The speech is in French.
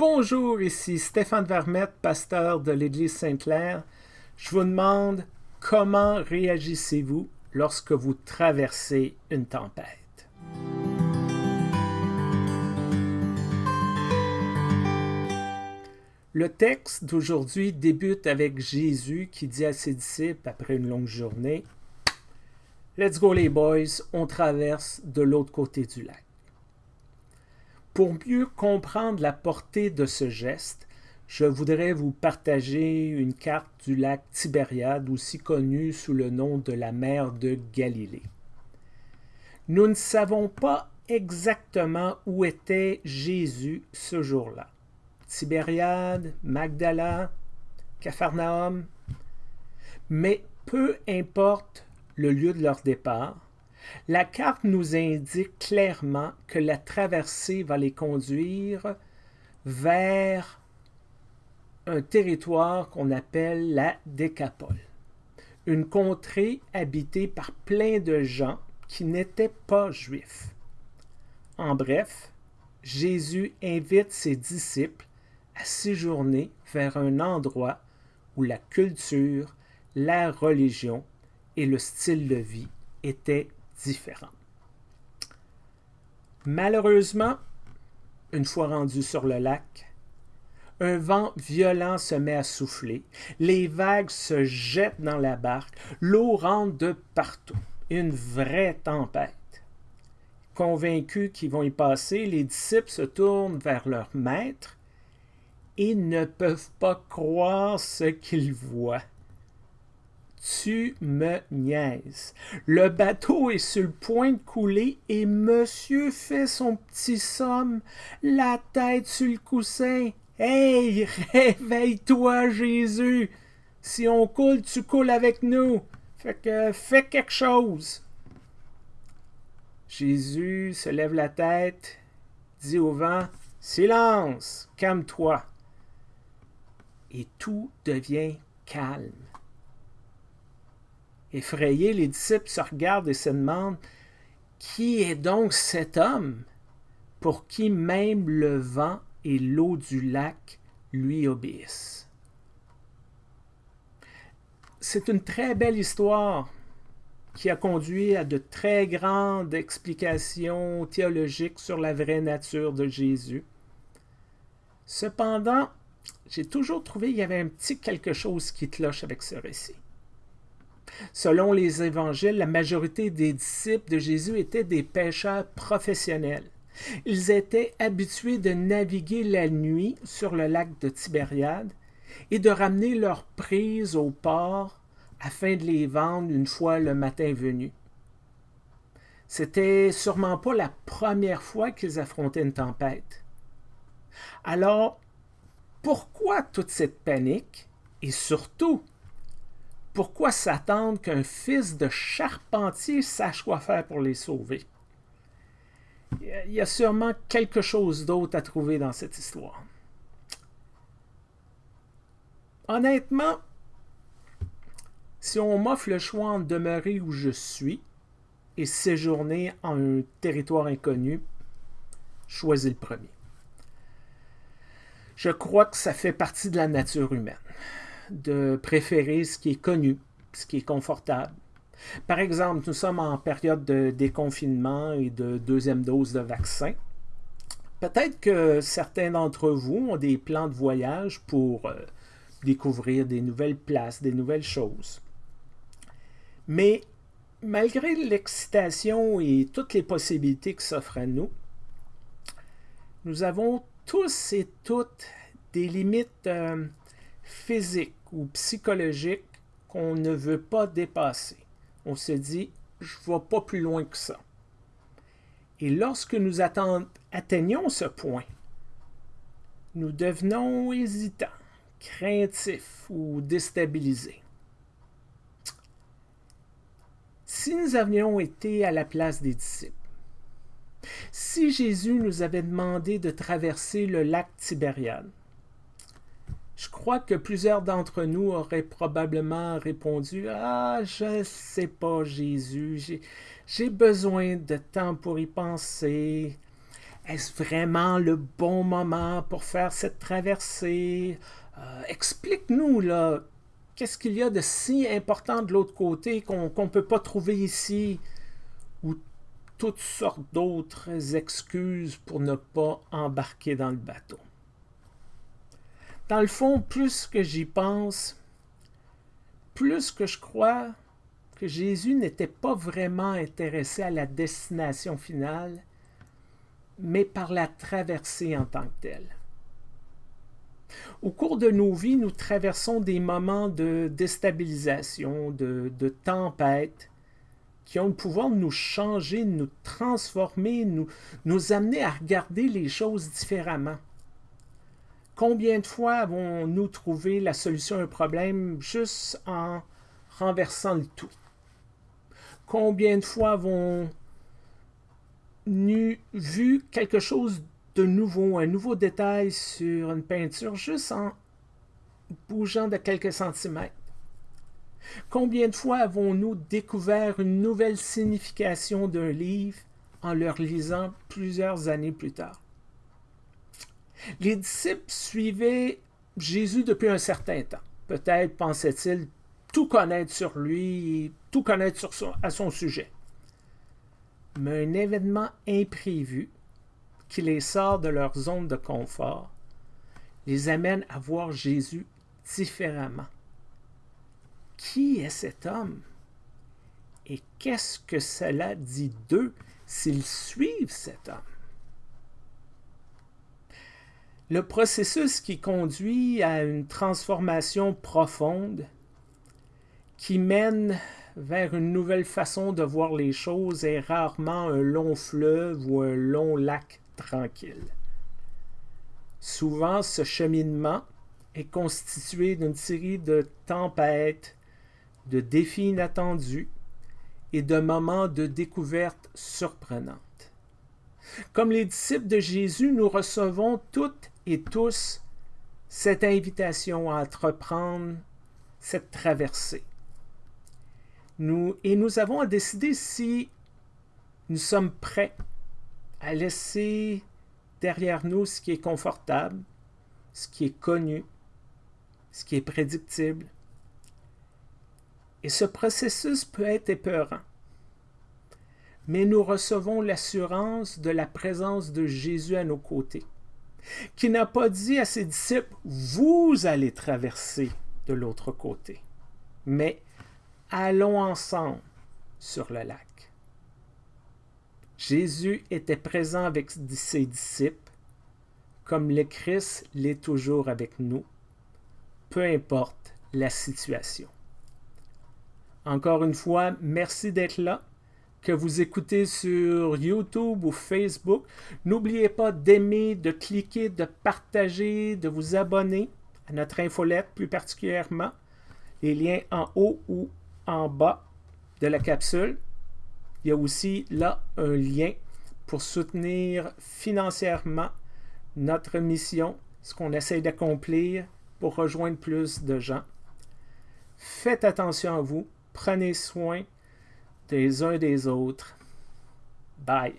Bonjour, ici Stéphane Vermette, pasteur de l'Église Sainte-Claire. Je vous demande comment réagissez-vous lorsque vous traversez une tempête? Le texte d'aujourd'hui débute avec Jésus qui dit à ses disciples après une longue journée Let's go les boys, on traverse de l'autre côté du lac. Pour mieux comprendre la portée de ce geste, je voudrais vous partager une carte du lac Tibériade, aussi connu sous le nom de la mer de Galilée. Nous ne savons pas exactement où était Jésus ce jour-là. Tibériade, Magdala, Capharnaüm, mais peu importe le lieu de leur départ, la carte nous indique clairement que la traversée va les conduire vers un territoire qu'on appelle la Décapole, une contrée habitée par plein de gens qui n'étaient pas juifs. En bref, Jésus invite ses disciples à séjourner vers un endroit où la culture, la religion et le style de vie étaient différents. Malheureusement, une fois rendu sur le lac, un vent violent se met à souffler, les vagues se jettent dans la barque, l'eau rentre de partout, une vraie tempête. Convaincus qu'ils vont y passer, les disciples se tournent vers leur maître et ne peuvent pas croire ce qu'ils voient. Tu me niaises. Le bateau est sur le point de couler et monsieur fait son petit somme, la tête sur le coussin. Hey, réveille-toi, Jésus! Si on coule, tu coules avec nous. Fait que fais quelque chose. Jésus se lève la tête, dit au vent Silence, calme-toi. Et tout devient calme. Effrayés, les disciples se regardent et se demandent Qui est donc cet homme pour qui même le vent et l'eau du lac lui obéissent? C'est une très belle histoire qui a conduit à de très grandes explications théologiques sur la vraie nature de Jésus. Cependant, j'ai toujours trouvé qu'il y avait un petit quelque chose qui cloche avec ce récit. Selon les évangiles, la majorité des disciples de Jésus étaient des pêcheurs professionnels. Ils étaient habitués de naviguer la nuit sur le lac de Tibériade et de ramener leurs prises au port afin de les vendre une fois le matin venu. C'était sûrement pas la première fois qu'ils affrontaient une tempête. Alors, pourquoi toute cette panique et surtout pourquoi s'attendre qu'un fils de charpentier sache quoi faire pour les sauver? Il y a sûrement quelque chose d'autre à trouver dans cette histoire. Honnêtement, si on m'offre le choix de demeurer où je suis et séjourner en un territoire inconnu, choisis le premier. Je crois que ça fait partie de la nature humaine de préférer ce qui est connu, ce qui est confortable. Par exemple, nous sommes en période de déconfinement et de deuxième dose de vaccin. Peut-être que certains d'entre vous ont des plans de voyage pour euh, découvrir des nouvelles places, des nouvelles choses. Mais malgré l'excitation et toutes les possibilités qui s'offrent à nous, nous avons tous et toutes des limites euh, physiques ou psychologique qu'on ne veut pas dépasser. On se dit, je ne vais pas plus loin que ça. Et lorsque nous atteignons ce point, nous devenons hésitants, craintifs ou déstabilisés. Si nous avions été à la place des disciples, si Jésus nous avait demandé de traverser le lac Tibériade, je crois que plusieurs d'entre nous auraient probablement répondu Ah, je sais pas, Jésus, j'ai besoin de temps pour y penser. est-ce vraiment le bon moment pour faire cette traversée? Euh, explique-nous, là, qu'est-ce qu'il y a de si important de l'autre côté qu'on ne peut pas trouver ici? Ou toutes sortes d'autres excuses pour ne pas embarquer dans le bateau? Dans le fond, plus que j'y pense, plus que je crois que Jésus n'était pas vraiment intéressé à la destination finale, mais par la traversée en tant que telle. Au cours de nos vies, nous traversons des moments de déstabilisation, de, de tempête, qui ont le pouvoir de nous changer, de nous transformer, nous, nous amener à regarder les choses différemment. Combien de fois avons-nous trouvé la solution à un problème juste en renversant le tout? Combien de fois avons-nous vu quelque chose de nouveau, un nouveau détail sur une peinture juste en bougeant de quelques centimètres? Combien de fois avons-nous découvert une nouvelle signification d'un livre en le lisant plusieurs années plus tard? Les disciples suivaient Jésus depuis un certain temps. Peut-être pensaient-ils tout connaître sur lui, tout connaître à son sujet. Mais un événement imprévu qui les sort de leur zone de confort les amène à voir Jésus différemment. Qui est cet homme? Et qu'est-ce que cela dit d'eux s'ils suivent cet homme? Le processus qui conduit à une transformation profonde, qui mène vers une nouvelle façon de voir les choses, est rarement un long fleuve ou un long lac tranquille. Souvent, ce cheminement est constitué d'une série de tempêtes, de défis inattendus et de moments de découverte surprenantes. Comme les disciples de Jésus, nous recevons toutes et tous cette invitation à entreprendre cette traversée. Nous, et nous avons à décider si nous sommes prêts à laisser derrière nous ce qui est confortable, ce qui est connu, ce qui est prédictible. Et ce processus peut être épeurant mais nous recevons l'assurance de la présence de Jésus à nos côtés, qui n'a pas dit à ses disciples, vous allez traverser de l'autre côté, mais allons ensemble sur le lac. Jésus était présent avec ses disciples, comme le Christ l'est toujours avec nous, peu importe la situation. Encore une fois, merci d'être là que vous écoutez sur YouTube ou Facebook. N'oubliez pas d'aimer, de cliquer, de partager, de vous abonner à notre infolette plus particulièrement. Les liens en haut ou en bas de la capsule. Il y a aussi là un lien pour soutenir financièrement notre mission, ce qu'on essaie d'accomplir pour rejoindre plus de gens. Faites attention à vous, prenez soin des uns des autres. Bye.